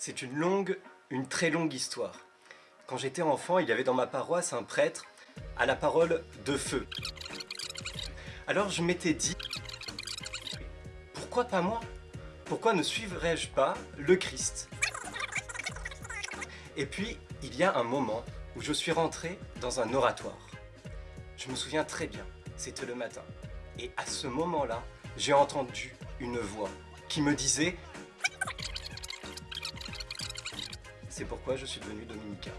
C'est une longue, une très longue histoire. Quand j'étais enfant, il y avait dans ma paroisse un prêtre à la parole de feu. Alors je m'étais dit, pourquoi pas moi? Pourquoi ne suivrais-je pas le Christ? Et puis, il y a un moment où je suis rentré dans un oratoire. Je me souviens très bien, c'était le matin. Et à ce moment-là, j'ai entendu une voix qui me disait c'est pourquoi je suis devenu dominicain.